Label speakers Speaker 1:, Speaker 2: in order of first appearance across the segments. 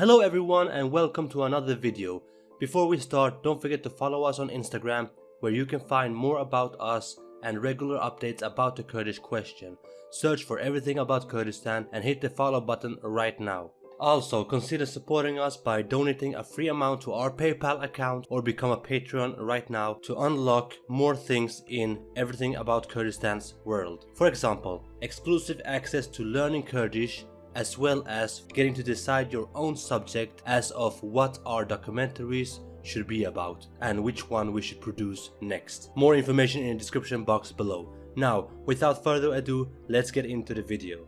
Speaker 1: Hello everyone and welcome to another video. Before we start, don't forget to follow us on Instagram where you can find more about us and regular updates about the Kurdish question. Search for everything about Kurdistan and hit the follow button right now. Also, consider supporting us by donating a free amount to our PayPal account or become a Patreon right now to unlock more things in everything about Kurdistan's world. For example, exclusive access to learning Kurdish as well as getting to decide your own subject as of what our documentaries should be about and which one we should produce next. More information in the description box below. Now, without further ado, let's get into the video.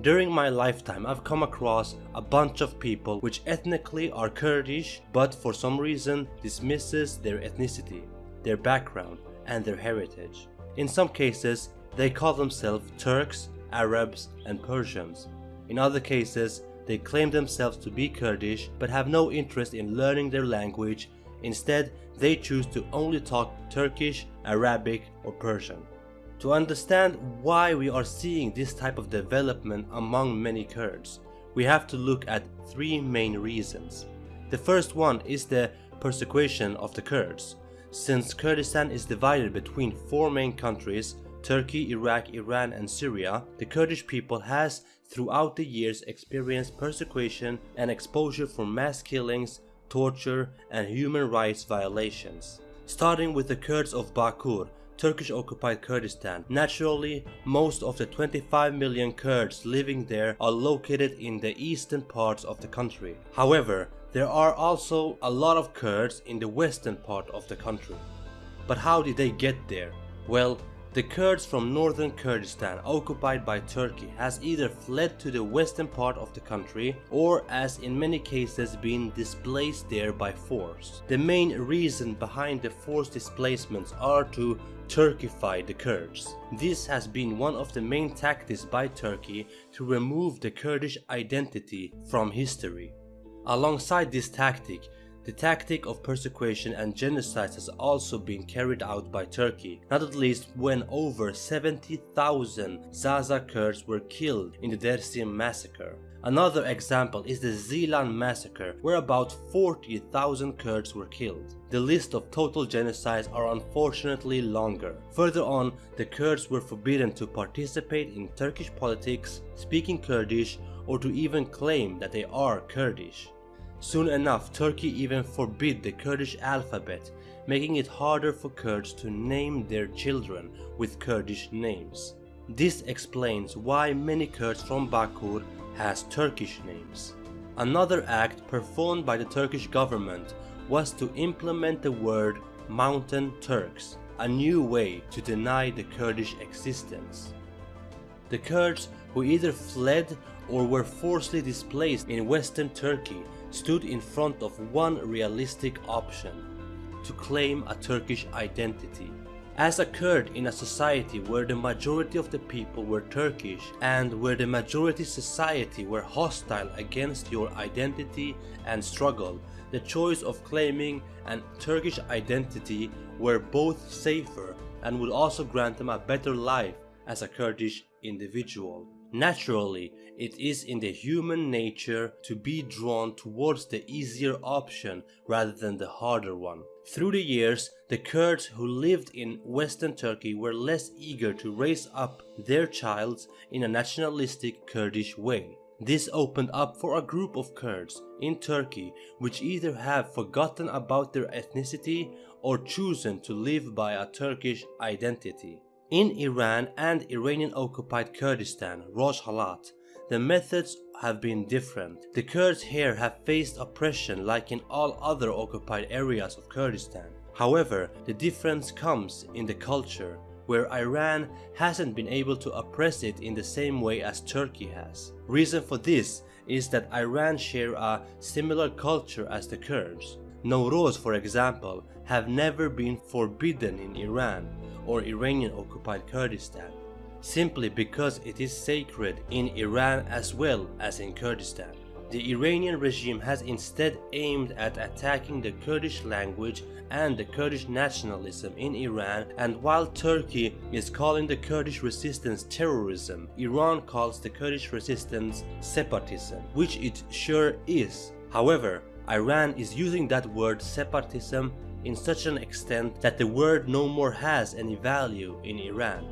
Speaker 1: During my lifetime, I've come across a bunch of people which ethnically are Kurdish but for some reason dismisses their ethnicity, their background and their heritage. In some cases, they call themselves Turks, Arabs and Persians. In other cases, they claim themselves to be Kurdish but have no interest in learning their language. Instead, they choose to only talk Turkish, Arabic or Persian. To understand why we are seeing this type of development among many Kurds, we have to look at three main reasons. The first one is the persecution of the Kurds. Since Kurdistan is divided between four main countries, Turkey, Iraq, Iran and Syria, the Kurdish people has throughout the years experienced persecution and exposure for mass killings, torture and human rights violations. Starting with the Kurds of Bakur, Turkish occupied Kurdistan. Naturally, most of the 25 million Kurds living there are located in the eastern parts of the country. However, there are also a lot of Kurds in the western part of the country. But how did they get there? Well, the Kurds from northern Kurdistan occupied by Turkey has either fled to the western part of the country or as in many cases been displaced there by force. The main reason behind the forced displacements are to Turkify the Kurds. This has been one of the main tactics by Turkey to remove the Kurdish identity from history. Alongside this tactic, the tactic of persecution and genocide has also been carried out by Turkey, not at least when over 70,000 Zaza Kurds were killed in the Dersim massacre. Another example is the Zilan massacre where about 40,000 Kurds were killed. The list of total genocides are unfortunately longer. Further on, the Kurds were forbidden to participate in Turkish politics, speaking Kurdish or to even claim that they are Kurdish. Soon enough, Turkey even forbid the Kurdish alphabet, making it harder for Kurds to name their children with Kurdish names. This explains why many Kurds from Bakur has Turkish names. Another act performed by the Turkish government was to implement the word Mountain Turks, a new way to deny the Kurdish existence. The Kurds who either fled or were forcibly displaced in western Turkey stood in front of one realistic option, to claim a Turkish identity. As occurred in a society where the majority of the people were Turkish and where the majority society were hostile against your identity and struggle, the choice of claiming an Turkish identity were both safer and would also grant them a better life as a Kurdish individual. Naturally, it is in the human nature to be drawn towards the easier option rather than the harder one. Through the years, the Kurds who lived in western Turkey were less eager to raise up their child in a nationalistic Kurdish way. This opened up for a group of Kurds in Turkey which either have forgotten about their ethnicity or chosen to live by a Turkish identity. In Iran and Iranian occupied Kurdistan, Rojhelat, the methods have been different. The Kurds here have faced oppression like in all other occupied areas of Kurdistan. However, the difference comes in the culture, where Iran hasn't been able to oppress it in the same way as Turkey has. Reason for this is that Iran share a similar culture as the Kurds. Nowruz for example have never been forbidden in Iran or Iranian occupied Kurdistan, simply because it is sacred in Iran as well as in Kurdistan. The Iranian regime has instead aimed at attacking the Kurdish language and the Kurdish nationalism in Iran and while Turkey is calling the Kurdish resistance terrorism, Iran calls the Kurdish resistance separatism, which it sure is. However, Iran is using that word separatism in such an extent that the word no more has any value in Iran.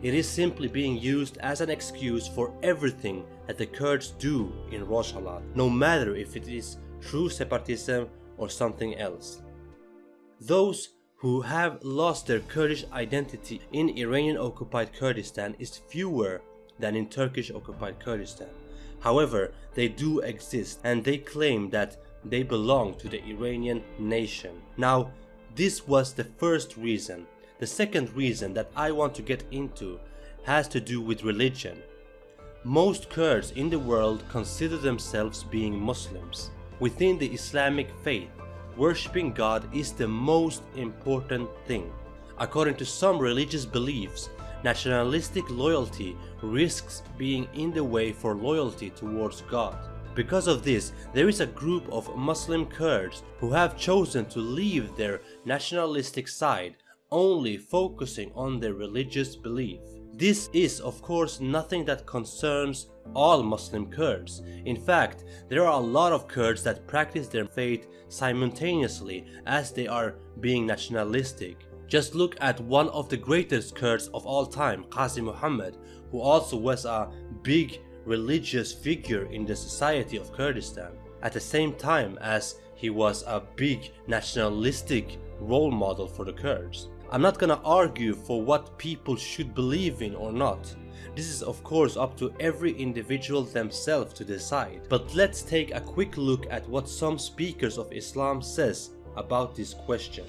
Speaker 1: It is simply being used as an excuse for everything that the Kurds do in Rojava, no matter if it is true separatism or something else. Those who have lost their Kurdish identity in Iranian occupied Kurdistan is fewer than in Turkish occupied Kurdistan. However, they do exist and they claim that they belong to the Iranian nation. Now, this was the first reason the second reason that I want to get into has to do with religion. Most Kurds in the world consider themselves being Muslims. Within the Islamic faith, worshipping God is the most important thing. According to some religious beliefs, nationalistic loyalty risks being in the way for loyalty towards God. Because of this, there is a group of Muslim Kurds who have chosen to leave their nationalistic side only focusing on their religious belief. This is of course nothing that concerns all Muslim Kurds. In fact, there are a lot of Kurds that practice their faith simultaneously as they are being nationalistic. Just look at one of the greatest Kurds of all time, Qazi Muhammad, who also was a big religious figure in the society of Kurdistan, at the same time as he was a big nationalistic role model for the Kurds. I'm not gonna argue for what people should believe in or not. This is of course up to every individual themselves to decide. But let's take a quick look at what some speakers of Islam says about this question.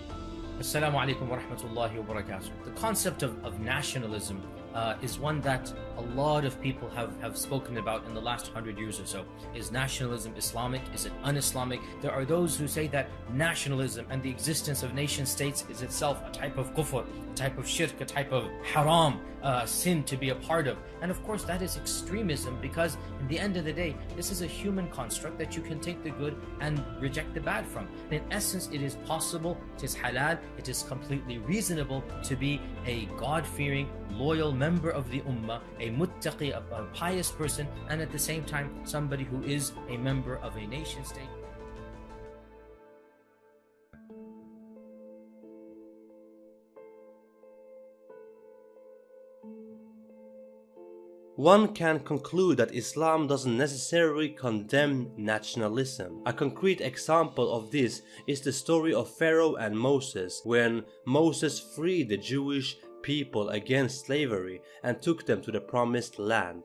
Speaker 2: Assalamu alaikum wa rahmatullahi wa barakatuh. The concept of, of nationalism uh, is one that a lot of people have, have spoken about in the last hundred years or so. Is nationalism Islamic? Is it un-Islamic? There are those who say that nationalism and the existence of nation states is itself a type of kufr, a type of shirk, a type of haram, uh, sin to be a part of. And of course that is extremism because in the end of the day, this is a human construct that you can take the good and reject the bad from. In essence, it is possible, it is halal, it is completely reasonable to be a God-fearing, loyal member of the ummah, a muttaqi, a, a pious person, and at the same time, somebody who is a member of a nation state.
Speaker 1: One can conclude that Islam doesn't necessarily condemn nationalism. A concrete example of this is the story of Pharaoh and Moses, when Moses freed the Jewish people against slavery and took them to the promised land.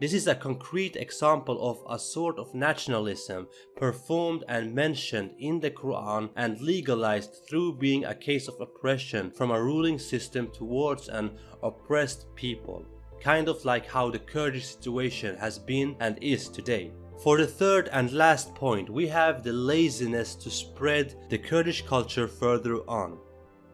Speaker 1: This is a concrete example of a sort of nationalism performed and mentioned in the Quran and legalized through being a case of oppression from a ruling system towards an oppressed people kind of like how the Kurdish situation has been and is today. For the third and last point, we have the laziness to spread the Kurdish culture further on.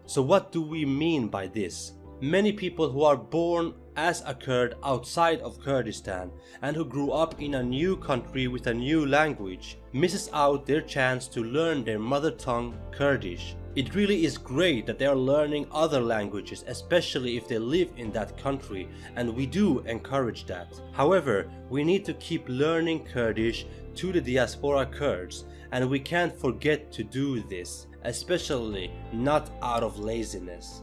Speaker 1: So what do we mean by this? Many people who are born as a Kurd outside of Kurdistan and who grew up in a new country with a new language misses out their chance to learn their mother tongue Kurdish it really is great that they are learning other languages, especially if they live in that country, and we do encourage that. However, we need to keep learning Kurdish to the diaspora Kurds, and we can't forget to do this, especially not out of laziness.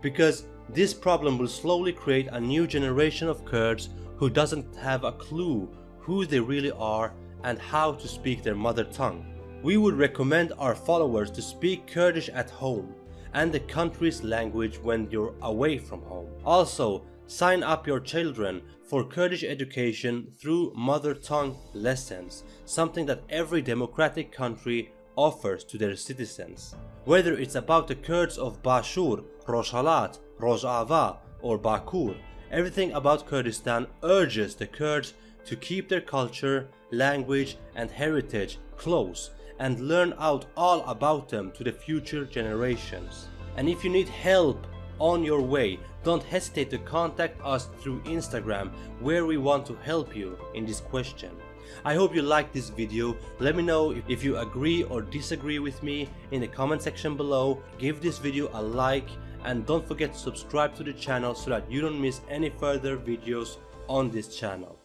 Speaker 1: Because this problem will slowly create a new generation of Kurds who doesn't have a clue who they really are and how to speak their mother tongue. We would recommend our followers to speak Kurdish at home and the country's language when you're away from home. Also, sign up your children for Kurdish education through mother tongue lessons, something that every democratic country offers to their citizens. Whether it's about the Kurds of Bashur, Rojhelat, Rojava or Bakur, everything about Kurdistan urges the Kurds to keep their culture, language and heritage close and learn out all about them to the future generations. And if you need help on your way, don't hesitate to contact us through Instagram where we want to help you in this question. I hope you liked this video. Let me know if you agree or disagree with me in the comment section below. Give this video a like and don't forget to subscribe to the channel so that you don't miss any further videos on this channel.